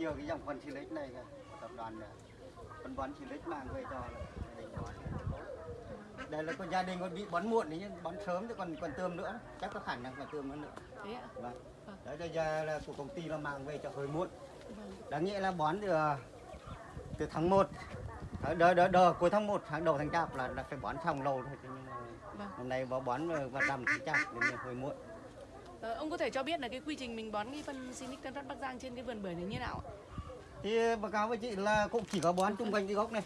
nhiều cái dòng phân Silic này của tập đoàn này. phân bón Silic mang về cho là gia đình bón đây là con gia đình còn bị bón muộn đấy bón sớm chứ còn còn tươm nữa chắc có khả năng là tươm nữa nữa Thế ạ? vâng Vâng. đấy bây giờ là của công ty nó mang về cho hơi muộn Vâng. đáng nghĩa là bón từ từ tháng 1 đỡ đỡ đỡ cuối tháng 1 tháng đầu tháng chạp là, là phải bón xong lâu thôi nhưng mà Vâng. năm nay vào bón vào rằm tháng chạp nên là hơi muộn Ờ, ông có thể cho biết là cái quy trình mình bón cái phân Sinic Tân Phát Bắc Giang trên cái vườn bưởi này như nào ạ? thì báo cáo với chị là cũng chỉ có bón chung quanh cái gốc này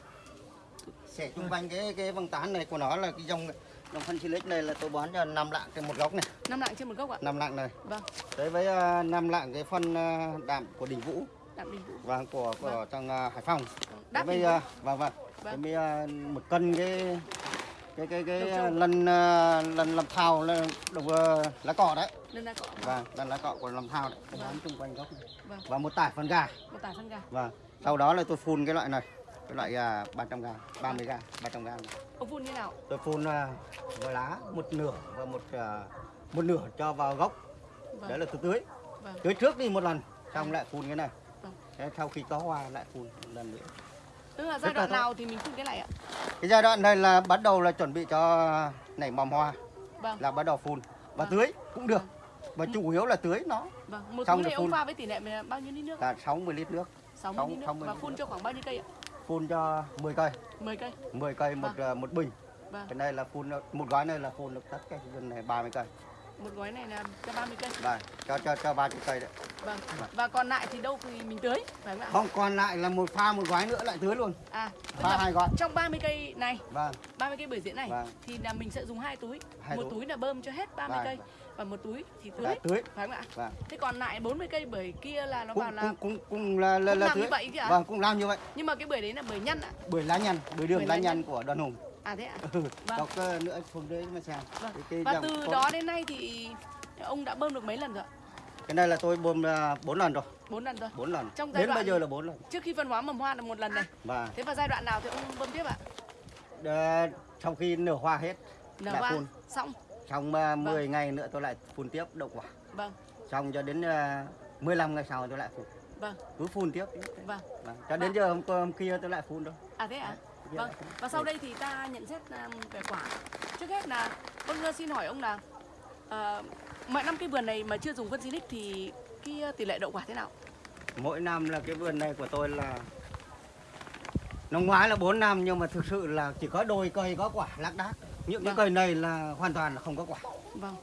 sẽ chung quanh cái cái vòng tán này của nó là cái dòng dòng phân silic này là tôi bón cho năm lạng trên một gốc này Năm lạng trên một gốc ạ? năm lạng này Vâng, đấy với ờ, năm lạng cái phân ờ, đạm của đình vũ đạm đình vũ. và của của trong ờ, hải phòng Vâng, Đáp đình vũ. giờ vâng vâng. Vâng. Bây giờ một cân cái cái cái cái lần ờ, lần làm thao là đầu ờ, lá cọ đấy. Cọ. Vâng, lần lá cọ của làm thao đấy. Vâng. bón chung quanh gốc này. Vâng, Và một tải phân gà. một tải phân gà. Vâng. Sau đó là tôi phun cái loại này. Cái loại à, 300 g, 30 g, 300 g. Ông phun như nào? Tôi phun à, vào lá một nửa và một à, một nửa cho vào gốc. Vâng. Đấy là tôi tưới. Vâng. Tưới trước đi một lần, xong lại phun cái này. Vâng. Thế sau khi có hoa lại phun một lần nữa. Tức là giai đoạn nào thì mình phun cái này ạ? Cái giai đoạn này là bắt đầu là chuẩn bị cho nảy mầm hoa Vâng. là bắt đầu phun và Vâng. tưới cũng được. Và chủ yếu là tưới nó Vâng, một Xong túi này ông phun. pha với tỷ lệ bao nhiêu lít nước? là 60 lít nước, 60 sáu- lít nước 60 và phun nước. cho khoảng bao nhiêu cây ạ? phun cho 10 cây, 10 cây. 10 cây một à, một bình. Vâng. Cái này là phun một gói này là phun được tất cả này 30 cây. Một gói này là cho 30 cây. Đây, cho cho cho 30 cây đấy. Vâng. Và còn lại thì đâu thì mình tưới, phải không ạ? Không còn lại là một pha một gói nữa lại tưới luôn. À, Pha hai gói. trong 30 cây này, Vâng, 30 cây bưởi diễn này Vâng. thì là mình sẽ dùng hai túi. Hai một túi. túi là bơm cho hết 30 Vâng, cây vâng. và một túi thì tưới. là tưới. Phải không ạ? Vâng. Thế còn lại 40 cây bưởi kia là nó Cũng là cũng cũng cũng là là, Cũng là làm như tưới. vậy kìa? Vâng, cũng làm như vậy. nhưng mà cái bưởi đấy là bưởi nhân ạ. Bưởi lá nhăn, bưởi đường Bưởi lá lá nhăn nhăn. của Đoàn Hùng. À thế ạ? Ừ, Vâng. Đọc nữa phun đấy mà xem. Vâng. Cái- Và từ có- đó đến nay thì ông đã bơm được mấy lần rồi ạ? Cái này là tôi bơm 4 lần rồi, 4 lần rồi. 4 lần. Trong giai Đến đoạn- bây giờ là 4 lần. Trước khi phân hóa mầm hoa là một lần này. Và Thế vào giai đoạn nào thì ông bơm tiếp ạ? ờ, sau khi nở hoa hết, Nở hoa phun. xong. xong uh, 10 ngày nữa tôi lại phun tiếp đậu quả. Vâng, Xong cho đến uh, 15 ngày sau tôi lại phun. vâng, Cứ phun tiếp. vâng. Vâng. Cho đến giờ hôm, hôm kia tôi lại phun thôi. À thế ạ? Dạ. Vâng. Và sau đây thì ta nhận xét về quả. Trước hết là vâng uh, xin hỏi ông là ờ, mọi năm cái vườn này mà chưa dùng phân Sinic thì cái uh, tỷ lệ đậu quả thế nào? Mỗi năm là cái vườn này của tôi là năm ngoái là 4 năm nhưng mà thực sự là chỉ có đôi cây có quả lác đác. Những cái Vâng. cây này là hoàn toàn là không có quả. Vâng.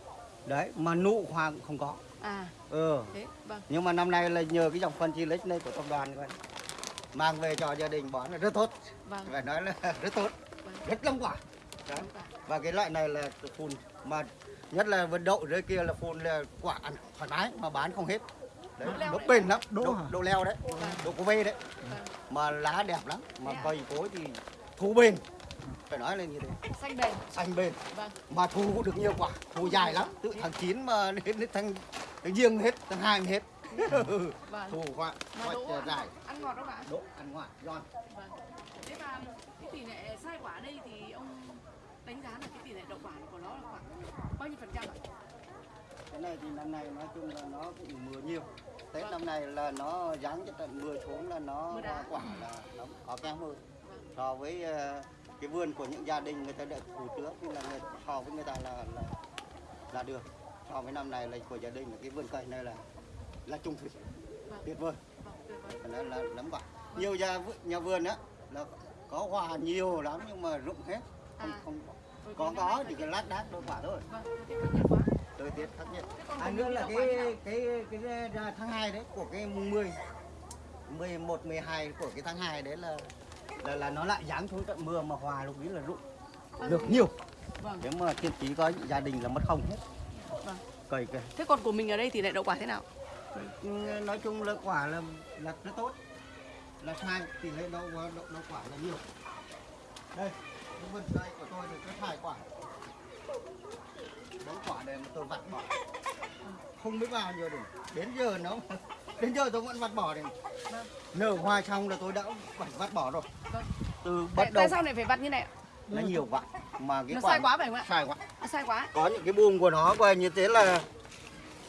Đấy, mà nụ hoa cũng không có. À Ừ. thế vâng. Nhưng mà năm nay là nhờ cái dòng phân lích này của tập đoàn coi. Mang về cho gia đình bón là rất tốt. Vâng. Phải nói là rất tốt, Vâng. rất lông quả. Đấy. Cả. Và cái loại này là phun mà nhất là vườn đậu dưới kia là phun là quả ăn thoải mái mà bán không hết. Đấy, Đỗ bền lắm, Đỗ đỗ, đỗ leo đấy, Vâng. đỗ cô vê đấy. Vâng. Mà lá đẹp lắm, mà à? cây cối thì thu bền. Phải nói là như thế, Xanh bền. xanh bền. Vâng. Mà thu được nhiều quả, thu dài lắm, từ tháng 9 mà đến đến tháng tháng riêng hết, tháng 2 mới hết. Vâng. thu quả, đỗ dài, ăn ngọt không ạ? đỗ ăn ngoại, giòn. Vâng. Thế mà cái tỷ lệ sai quả đây thì ông đánh giá là cái tỷ lệ đậu quả của nó là khoảng bao nhiêu phần trăm ạ? Cái này thì năm nay nói chung là nó cũng mưa nhiều. Tết Vâng. năm nay là nó giáng cho trận mưa xuống là nó quả là nó có kém hơn. Vâng. So với ờ, cái vườn của những gia đình người ta đã thủ trước là người, so với người ta là là là được. So với năm này là của gia đình là cái vườn cây này là là trung thủy Vâng. tuyệt vời. Vâng, nói là lắm quả. Nhiều nhà nhà vườn á là có hoa nhiều lắm nhưng mà rụng hết. Không À. không có thì có chỉ thời cái lát đác đôi quả thôi. Vâng, thời tiết khắc nghiệt À nữa là quả cái cái cái, cái tháng 2 đấy của cái mùng 10 11 12 của cái tháng 2 đấy là là là nó lại giáng xuống trận mưa mà hòa lúc ấy là rụng được nhiều. Vâng. Nếu mà thiên chí có gia đình là mất không hết. Vâng. Cây cây. Thế còn của mình ở đây tỷ lệ đậu quả thế nào? Nói chung là quả là là rất tốt. Là sai tỷ lệ đậu đậu, đậu quả là nhiều. Đây, cái vườn cây của tôi thì có hai quả. Bốn quả đây mà tôi vặt bỏ. Không biết bao nhiêu được. Đến giờ nó đến giờ tôi vẫn vặt bỏ này. Nở hoa xong là tôi đã phải vặt bỏ rồi. Vâng. Từ bắt đầu tại sao lại phải vặt như này ạ? là nhiều quả mà cái Nó quả sai quá phải không ạ? sai quá. Nó sai quá. Có những cái buông của nó coi như thế là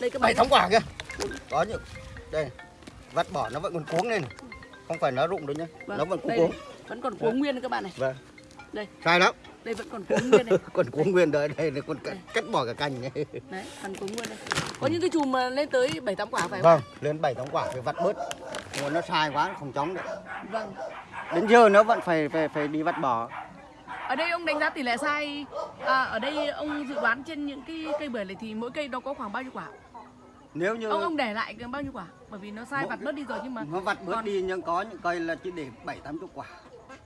Đây cái bảy tháng quả kia. Có những đây vắt bỏ nó vẫn còn cuống lên này. không phải nó rụng đâu nhá. Vâng, nó vẫn cuống đây cuống. này, vẫn còn cuống nguyên đấy các bạn này. Vâng. Đây. sai lắm. Đây vẫn còn cuống nguyên này. Còn cuống nguyên đấy đây là còn cắt, cắt bỏ cả cành này. Đấy còn cuống nguyên đây. Có những cái chùm mà lên tới bảy tám quả phải không? Vâng lên bảy tám quả phải vắt bớt. Mà nó sai quá không chóng được. Vâng. Đến giờ nó vẫn phải phải phải đi vắt bỏ. Ở đây ông đánh giá tỷ lệ sai. À, ở đây ông dự đoán trên những cái cây bưởi này thì mỗi cây nó có khoảng bao nhiêu quả nếu như ông ông để lại bao nhiêu quả? Bởi vì nó sai Mỗi vặt bớt đi rồi nhưng mà nó vặt bớt còn- đi nhưng có những cây là chỉ để bảy tám chục quả.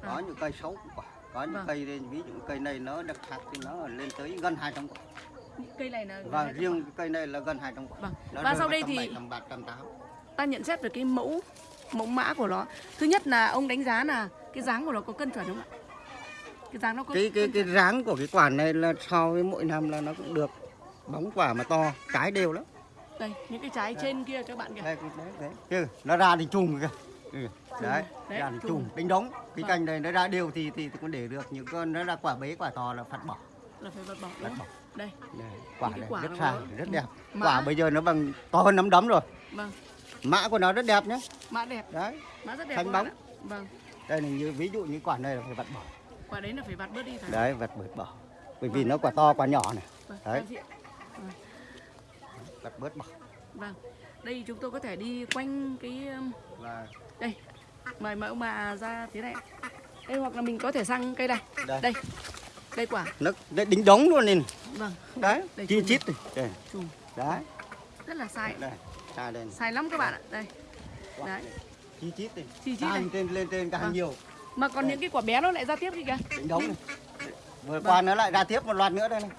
Có À. những cây sáu quả. Có những Vâng. cây ví dụ cây này nó đặc sắc thì nó lên tới gần 200 quả. Những cây này là và riêng cái cây này là gần 200 quả. Vâng. Nó Và sau đây thì- bảy, tầm bát, tầm tám. ta nhận xét về cái mẫu mẫu mã của nó. Thứ nhất là ông đánh giá là cái dáng của nó có cân chuẩn không ạ? Cái dáng nó có cái cái cái dáng của cái quả này là so với mỗi năm là nó cũng được bóng quả mà to trái đều lắm đây những cái trái trên kia các bạn kìa. Đây đấy, đấy. Chứ, nó ra thì chùm kìa. Ừ. đấy, đấy, ra thì chùm. chùm đánh đống. Cái Vâng. cành này nó ra đều thì thì, thì cũng để được những con nó ra quả bế quả to là phạt bỏ. Là phải vật bỏ đúng bỏ. Đây Đây, quả này quả rất có- rất ừ. đẹp. Mã. quả bây giờ nó bằng to hơn nắm đấm rồi. Vâng. Mã của nó rất đẹp nhé. Mã đẹp. Đấy. Mã rất đẹp Thanh bóng. vâng. Đây là như ví dụ như quả này là phải vặt bỏ. Quả đấy là phải vặt bớt đi phải đấy vặt bớt bỏ. Bởi vì nó quả to quả nhỏ này. Vâng, đấy. Vặt bớt bỏ vâng. Đây chúng tôi có thể đi quanh cái um, và đây. Mời ông bà ra thế này. Đây hoặc là mình có thể sang cây này đây, đây. Đây quả. Nó đấy, đính đống luôn nên. Vâng. Đấy Đây, chi chít đây. Chùm. Đấy. Rất là sai. Đây sai đây sai lắm các bạn ạ. Đây. Đấy. chi chít này. Chi chít càng trên lên trên càng Vâng. nhiều. Mà còn Đây. những cái quả bé nó lại ra tiếp đi kìa. Đính đống này. Vừa Vâng. qua nó lại ra tiếp một loạt nữa đây này.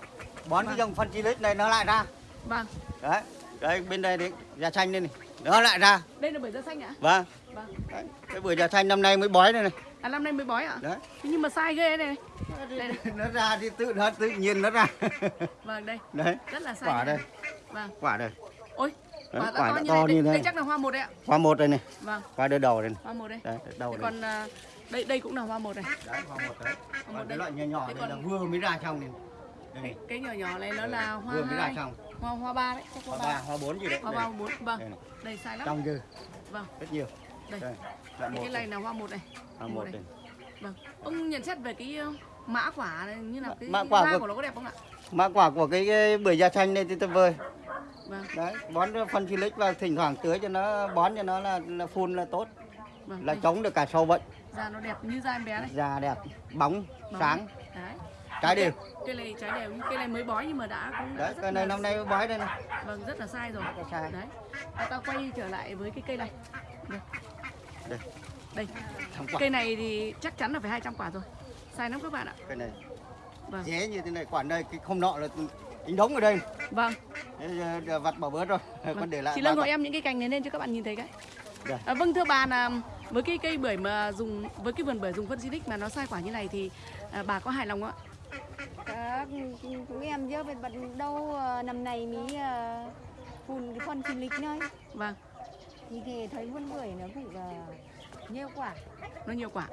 Bón cái Vâng. dòng phân chi lít này nó lại ra. Vâng đấy đấy bên đây đấy da chanh đây này. Nó lại ra. Đây là bưởi da xanh ạ? Vâng. Vâng. Đấy. cái bưởi da chanh năm nay mới bói đây này. À năm nay mới bói ạ? Đấy. Thế nhưng mà sai ghê này. Đây này. nó ra thì tự nó tự nhiên nó ra. Vâng đây. Đấy. Rất là sai quả đây. vâng. Quả đây. Ôi Đấy, quả đã quả to đã như to này. như đây, này. đây chắc là hoa một đấy ạ. Hoa một đây này. Vâng. Hoa đưa đầu đây này. Hoa một đây. Đấy đầu Thế đây còn à, đây đây cũng là hoa một này đấy hoa một đấy. Một còn đây. loại nhỏ nhỏ Thế đây còn- là vừa mới ra trong này cái nhỏ nhỏ này nó là hoa vừa mới ra hoa hoa ba đấy hoa hoa ba hoa bốn gì đấy. Hoa ba bốn. Vâng. đây sai lắm. Trong dư. Vâng. Rất nhiều. Đây. Đây. Cái này là hoa một này. Hoa một này. đây vâng. Ông nhận xét về cái uh, mã quả này như nào cái Mã quả da của- của nó có đẹp không ạ? Mã quả của cái, cái bưởi da chanh này thì tuyệt vời vâng. Đấy bón phân xịt và thỉnh thoảng tưới cho nó bón cho nó là, là phun là tốt. Vâng là đây, chống được cả sâu bệnh. Da nó đẹp như da em bé này. Da đẹp bóng Bóng. sáng. Đấy trái đều. cây này trái đều cây này mới bói nhưng mà đã cũng đã đấy rất cây này là- năm nay bói đây này. Vâng rất là sai rồi. Rất là sai. đấy. Và ta quay trở lại với cái cây này. Đây. Đây. Đây. Cây này thì chắc chắn là phải 200 quả rồi. Sai lắm các bạn ạ. Cây này vâng. dễ như thế này quả đây cái không nọ là tính đống ở đây vâng. Vặt bỏ bớt rồi. Còn để lại chị Lân gọi em những cái cành này lên cho các bạn nhìn thấy cái. Đây. à, vâng thưa bà là với cái cây bưởi mà dùng với cái vườn bưởi dùng phân xinic mà nó sai quả như này thì à, bà có hài lòng không ạ Các chúng em chứ bên bật đâu ờ, năm nay mới ờ, phun cái phân sinh lịch nơi vâng. Thì thì thấy vườn bưởi nó cũng ờ, nhiều quả nó nhiều quả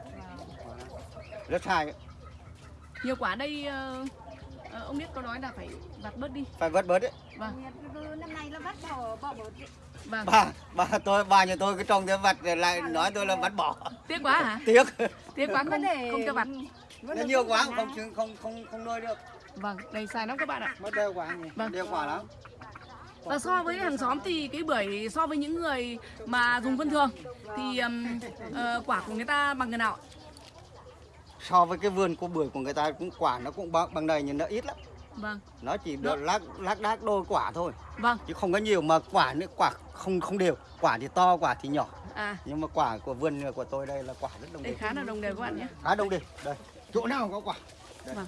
rất sai nhiều quả đây ờ, ờ, ông biết có nói là phải vặt bớt đi. Phải vớt bớt đấy vâng. Năm nay nó bắt bỏ bỏ bớt đi. vâng. Bà bà tôi bà nhà tôi cái trồng cái vặt lại nói tôi là vặt bỏ. Tiếc quá hả? Tiếc. Tiếc quá Vấn không đề- không cho vặt. nó nhiều quá không không không không nuôi được vâng đây sai lắm các bạn ạ. Mất đeo quá nhỉ. Vâng. đeo quả lắm. Và so với hàng xóm thì cái bưởi so với những người mà dùng phân thường thì ừm, ờ, quả của người ta bằng người nào? ạ? so với cái vườn của bưởi của người ta cũng quả nó cũng bằng, bằng này nhưng nó ít lắm. Vâng, nó chỉ được lác lác đác đôi quả thôi. Vâng, chứ không có nhiều mà quả nữa quả không không đều. Quả thì to quả thì nhỏ. À. Nhưng mà quả của vườn của tôi đây là quả rất đồng đây đều khá là đồng đều các bạn nhé. khá đồng đều. Đây. Chỗ nào có quả? Đây. Vâng.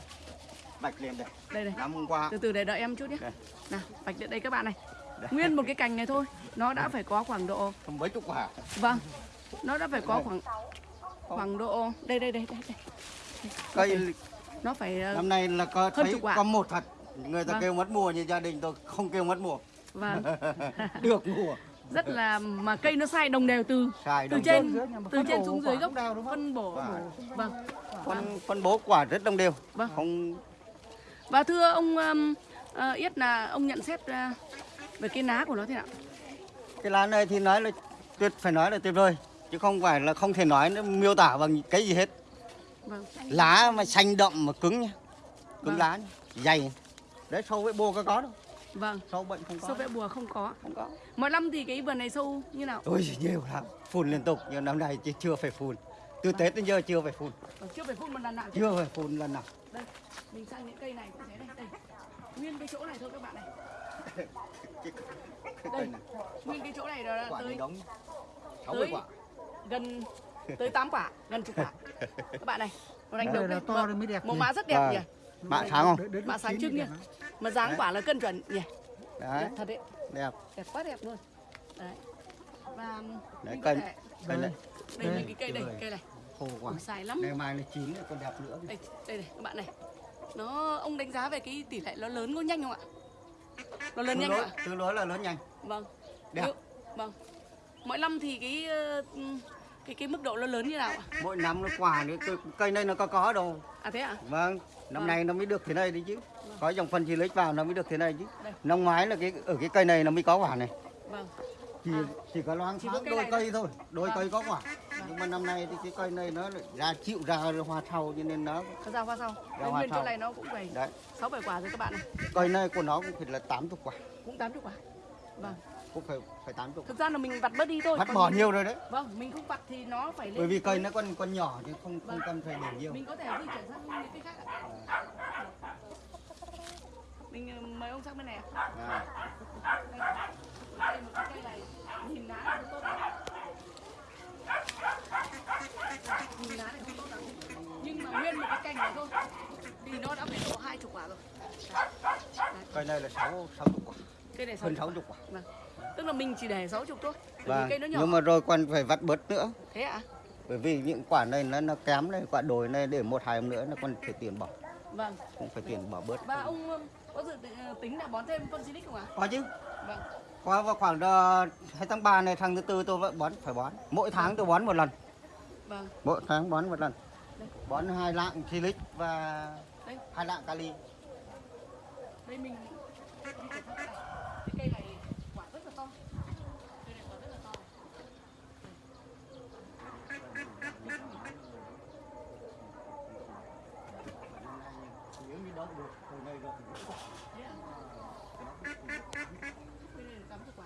Bạch lên đây. Đây đây, năm qua. Từ từ để đợi em chút nhé. Đây. Nào, bạch đây các bạn này. Đây. Nguyên một cái cành này thôi, nó đã phải có khoảng độ, không mấy chục quả. Vâng, nó đã phải có khoảng khoảng độ đây đây đây đây, đây. cây nó phải ờ, năm nay là có thấy có một thật. Người ta Vâng. kêu mất mùa như gia đình tôi không kêu mất mùa. Vâng. Được mùa. Rất là mà cây nó sai đồng đều từ sai từ trên từ trên xuống dưới gốc phân bổ. Vâng. vâng. Phân phân bố quả rất đồng đều. Vâng. không Và thưa ông ờ, Yết là ông nhận xét uh, về cái lá của nó thế nào? cái lá này thì nói là tuyệt phải nói là tuyệt vời chứ không phải là không thể nói nó miêu tả bằng cái gì hết. Vâng. Lá mà xanh đậm mà cứng nhá cứng Vâng. lá nhá, dày. Đấy sâu với bô có có đâu. Vâng. Sâu bệnh không có. Sâu vẽ bùa không có. Không có. Mỗi năm thì cái vườn này sâu như nào? Ôi nhiều lắm. Phun liên tục nhưng năm nay chưa phải phun. Từ tết đến giờ chưa phải phun. Vâng, chưa phải phun một lần nào chưa phải phun lần nào. Đây mình sang những cây này cũng thế đây đây. Nguyên cái chỗ này thôi các bạn này. Đây. Này nguyên cái chỗ này là quả này tới đóng tới quả. gần tới 8 quả gần chục quả. Các bạn này nó đánh đầu là đây to Vâng, mới đẹp nhỉ? mã rất đẹp Vâng. nhỉ? Bạn sáng không? Mã sáng trước lắm. mà dáng Đấy. quả là cân chuẩn nhỉ? Đấy. Đẹp thật đấy. Đẹp. Đẹp quá đẹp luôn. Đấy. Và Đấy, có cây- thể cây này. Đây Đây. những cái cây đây cây này. Khô quả Ủa, xài lắm. Ngày mai là chín nữa còn đẹp nữa đây đây này các bạn này nó ông đánh giá về cái tỷ lệ nó lớn có nhanh không ạ? Nó lớn tương nhanh đối không ạ? tương đối là lớn nhanh. Vâng. Đẹp. Vâng. Mỗi năm thì cái ờ, cái cái mức độ nó lớn như nào ạ? Mỗi năm nó quả nữa cây- cây này nó có có đâu à thế ạ? Vâng. Năm Vâng. nay nó mới được thế này đấy chứ. Có dòng phân chi lích vào nó mới được thế này chứ. Đây. năm ngoái là cái ở cái cây này nó mới có quả này. Vâng. Chỉ chỉ có loáng Chỉ có thoáng đôi này cây thôi. Đôi Vâng. cây có quả nhưng mà năm nay thì cái cây này nó lại ra chịu ra hoa thau cho nên nó ra hoa sau Ra hoa nguyên chỗ sau. này nó cũng phải đấy. sáu bảy quả rồi các bạn này cây này của nó cũng phải là 80 quả. Cũng tám chục quả. Vâng. Cũng phải phải 80 thực ra là mình vặt bớt đi thôi. Còn bỏ mình- nhiều rồi đấy. Vâng mình không vặt thì nó phải lên bởi vì cây nó còn còn nhỏ chứ không không Vâng. cần phải để nhiều. Mình có thể di chuyển sang những cái khác ạ. Mình ờ, mời ông sang bên này ạ. À. đây đây một cái cây này nhìn lá không tốt nhìn lá này không tốt lắm nhưng mà nguyên một cái cành này thôi thì nó đã phải độ hai chục quả. Rồi cây này là 6 60 quả cây này hơn 60 60 quả. Vâng. Tức là mình chỉ để 60 thôi bởi vì vâng cây nó nhỏ. nhưng mà rồi còn phải vắt bớt nữa. Thế ạ? Bởi vì những quả này nó nó kém này quả đồi này để một hai hôm nữa nó còn phải tiền bỏ. Vâng. Cũng phải tiền bỏ bớt. Và ông ờ, có dự ờ, tính là bón thêm phân silic không ạ? Có chứ. Vâng. Qua vào khoảng uh, 2 tháng 3 này tháng thứ tư tôi vẫn bón phải bón. Mỗi tháng tôi bón một lần vâng. Mỗi tháng bón một lần. Đây. bón hai lạng silic và đây. hai lạng kali. Đây mình di chuyển sang cái này cái cây này quả rất là to. Cây này quả rất là to. Nếu như đó được từ này rồi thế ạ cây này là 80 quả.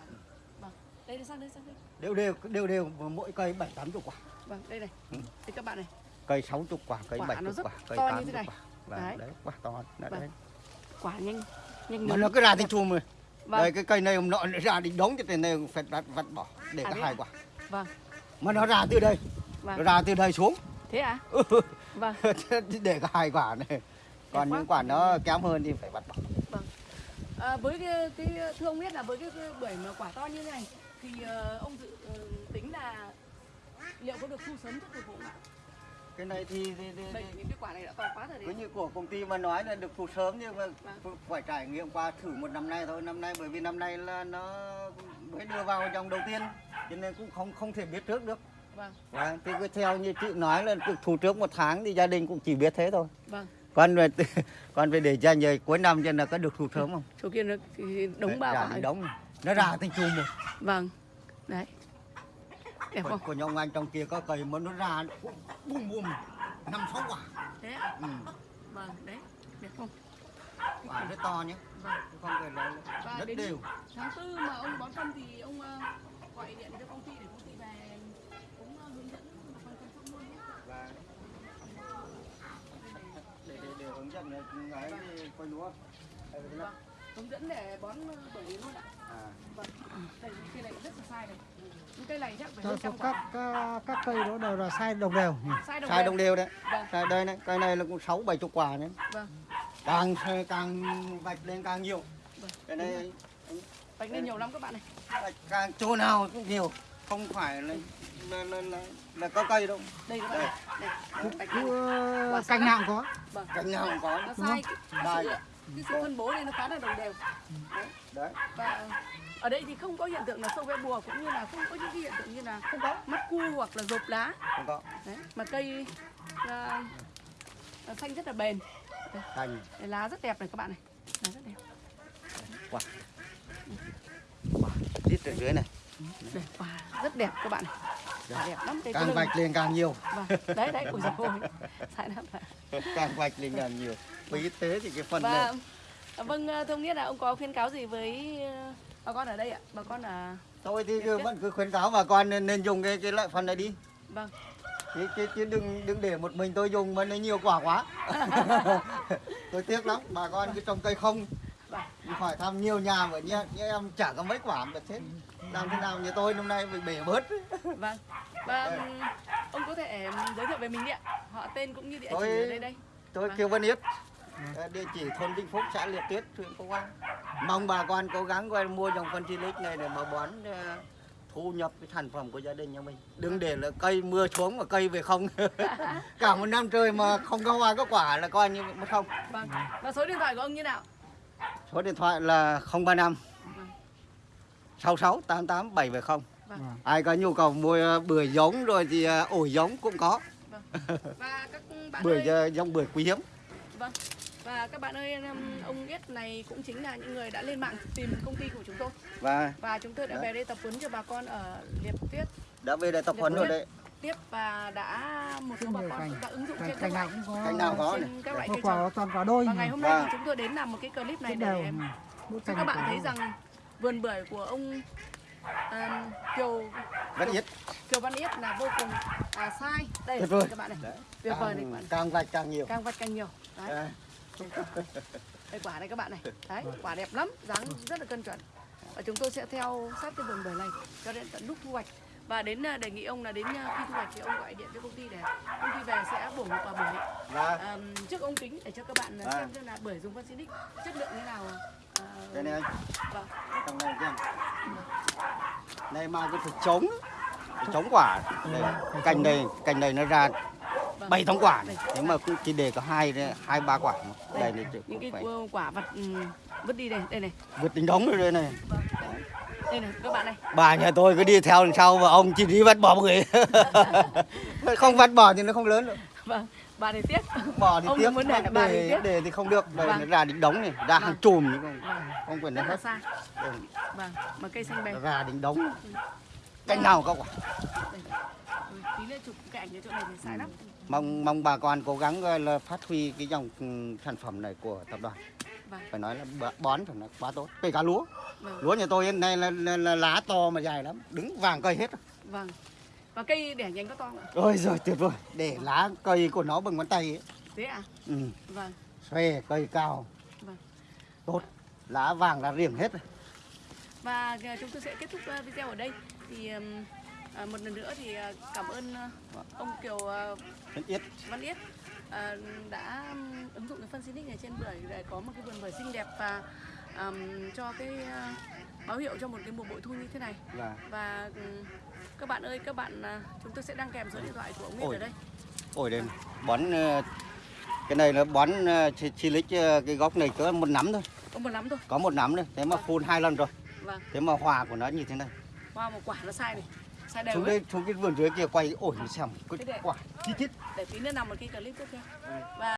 Vâng. Đây đi sang đây sang đây. Đều đều đều đều mỗi cây bảy tám chục quả vâng đây này. Ừ. đây các bạn này. Cây sáu chục quả cây Quả bảy nó chục rất quả cây to như tám thế chục này. quả. Vâng, Đấy. đấy quả to. Là Vâng. đấy. Quả nhanh nhanh mà nó cứ ra thành chùm rồi vâng. Đây cái cây này hôm nọ nó ra định đống cho tiền này phải vặt vặt bỏ để À, cả hai à? quả. Vâng. Mà nó ra từ đây. Nó vâng ra từ đây xuống. Thế ạ vâng. Để cả hai quả này. Còn những quả nó kém hơn thì phải vặt bỏ. À, với cái, cái thưa ông biết là với cái, cái bưởi mà quả to như thế này thì ờ, ông dự ờ, tính là liệu có được thu sớm trước thời vụ không ạ? cái này thì, thì, thì, thì những cái quả này đã to quá rồi cứ đấy. như của công ty mà nói là được thu sớm nhưng mà Vâng. phải trải nghiệm qua thử một năm nay thôi năm nay bởi vì năm nay là nó mới đưa vào dòng đầu tiên cho nên cũng không không thể biết trước được Vâng, Vâng, thì cứ theo như chị nói là được thu trước một tháng thì gia đình cũng chỉ biết thế thôi vâng. còn về còn về để dành về cuối năm cho là có được thu sớm không Chỗ kia nó đống ba ra quả. thì đống nó ra thành chùm một Vâng. Đấy. Đẹp của, không? của nhóm anh trong kia có cây mà nó ra bùm bùm năm sáu quả Thế ạ? ừ. Vâng, đấy. Đẹp không? quả rất to nhé Vâng. không phải là Và rất đều tháng tư mà ông bón phân thì ông ờ, gọi điện cho công ty để công ty về cũng ờ, hướng dẫn phân chăm sóc luôn nhé. và để để để hướng dẫn ấy coi lúa Vâng. Hướng dẫn để bón ờ, bưởi luôn ạ. à. Vâng. Đây cây này rất là sai này. Cây này chắc phải Cho hơn trăm các, các các cây đó đều là sai đồng đều nhỉ? Sai đồng sai đồng đều đấy Vâng. đây này cây này là cũng sáu bảy chục quả đấy Vâng. càng càng vạch lên càng nhiều Vâng. cái này Vạch lên nhiều lắm các bạn này. vạch càng chỗ nào cũng nhiều không phải là là, là, là, là có cây đâu Đây các bạn Đây. Đây. Sai cành lắm. nào cũng có. Vâng. cành nào cũng có Nó sai cái, cái Đây. sự, cái sự phân bố này nó khá là đồng đều. Đấy. đấy Và ở đây thì không có hiện tượng là sâu ve bùa cũng như là không có những cái hiện tượng như là không có mắt cu hoặc là rộp lá. không có Đấy. Mà cây à, à, xanh rất là bền. Đây, lá rất đẹp này các bạn này. Lá rất đẹp. quả quả tít ở dưới này Đẹp quả rất đẹp các bạn này. Quả đẹp lắm cái càng vạch lên càng nhiều Vâng. Đấy đấy, ôi dồi. Sai lắm. càng vạch lên càng nhiều vì y tế thì cái phần Và này à, vâng à, thưa ông Nghĩa là ông có khuyến cáo gì với bà con ở đây ạ? Bà con là tôi thì cứ vẫn cứ khuyến cáo bà con nên, nên dùng cái cái loại phần này đi vâng. chứ, chứ, chứ đừng đừng để một mình tôi dùng mà nó nhiều quả quá tôi tiếc lắm bà con cứ trồng cây không Vâng. hỏi thăm nhiều nhà mà như, như em chả có mấy quả mà chết làm thế nào như tôi năm nay bị bể bớt Vâng. Và ông có thể giới thiệu về mình đi ạ. Họ tên cũng như địa chỉ ở đây đây. tôi Vâng. kêu Văn Yết địa chỉ thôn Vĩnh Phúc xã Liệp Tuyết huyện Phúc An mong bà con cố gắng coi mua dòng phân Chilic này để mà bón ờ, thu nhập cái sản phẩm của gia đình nhà mình đừng để là cây mưa xuống mà cây về không cả một năm trời mà không có hoa có quả là coi như mất không Vâng. Và số điện thoại của ông như nào? số điện thoại là 035 Vâng. 66 88 770 Vâng. ai có nhu cầu mua ờ, bưởi giống rồi thì ờ, ổi giống cũng có Và các bạn bưởi ơi, ờ, giống bưởi quý hiếm vâng. Và các bạn ơi, ông Yết này cũng chính là những người đã lên mạng tìm công ty của chúng tôi. Và và chúng tôi đã Đấy. về đây tập huấn cho bà con ở Liệp Tuyết đã về đây tập huấn rồi đấy. Tiếp và đã một số bà con đã ứng dụng cành trên cành các, này cũng có Cành nào có này. trên các loại có cây trồng. toàn quả đôi Và ngày hôm nay Vâng. thì chúng tôi đến làm một cái clip này để em cho các bạn thấy rằng vườn bưởi của ông à, Kiều rất ít Kiều Văn Yết là vô cùng à, sai. Đây Tuyệt vời. các bạn này. Tuyệt vời này các bạn càng vạch càng nhiều. Càng vặt càng nhiều. Đấy. Đấy. Đây quả này các bạn này. Đấy quả đẹp lắm dáng rất là cân chuẩn. Và chúng tôi sẽ theo sát cái vườn bưởi này cho đến tận lúc thu hoạch. Và đến à, đề nghị ông là đến à, khi thu hoạch thì ông gọi điện cho công ty để công ty về sẽ bổ một quả bưởi. À, trước ống kính để cho các bạn à, À. xem xem là bưởi dùng phân xinic chất lượng như nào à, đây này anh. vâng. trong này xem. Này mà cái chống phải chống quả. Đây, cành này cành này nó ra. Bảy tháng quả Đây. nhưng mà cũng chỉ để có hai hai ba quả mà. đây này những cái phải cu- quả vật ừm, vứt đi đây đây này. Vượt tính đống rồi đây này. Đây này các bạn này. Bà nhà tôi cứ đi theo đằng sau và ông chỉ đi vắt bỏ người. Không vắt bỏ thì nó không lớn được. Vâng bà này tiếc. Bỏ thì Ông tiếc muốn để bà thì để, tiếc. để thì không được đây Vâng. ra đỉnh đống này ra hàng chùm không vâng. không quyền đến hết. xa. Đây, vâng mà cây xanh bè ra đỉnh đống. Cành nào có quả. Đây. Ôi, tí nữa chụp cái ảnh ở chỗ này thì sai lắm mong mong bà con cố gắng gọi là phát huy cái dòng ừ, sản phẩm này của tập đoàn. Vâng. Phải nói là bó- bón phải nói quá tốt kể cả lúa. Vâng. Lúa nhà tôi hiện nay là, là, là lá to mà dài lắm đứng vàng cây hết. Vâng. Và cây đẻ nhánh có to không ạ. Ôi rồi tuyệt vời. Để lá cây của nó bằng ngón tay ấy. thế à Ừ, vâng. Xòe cây cao. Vâng. tốt. Lá vàng lá riềng hết rồi. và à, chúng tôi sẽ kết thúc à, video ở đây. Thì à, một lần nữa thì à, cảm ơn à, ông Kiều à, Rất ít Văn Yết à, đã ứng dụng cái phân xinic này trên bưởi để có một cái vườn bưởi xinh đẹp và ừm, cho cái à, báo hiệu cho một cái mùa bội thu như thế này. Và và ừm, các bạn ơi các bạn à, chúng tôi sẽ đăng kèm số điện thoại của ông Yết Ôi. ở đây. Ôi đây bón ờ, cái này là bón chi lích ờ, cái gốc này có một nắm thôi. Có một nắm thôi. Có một nắm thôi thế mà phun hai lần rồi. Vâng. Thế mà hòa của nó như thế này. Hoa một quả nó sai này sai đều xuống ấy. đây xuống cái vườn dưới kia quay ổn xem để- cái quả chi chít để tí nữa làm một cái clip tiếp theo. Và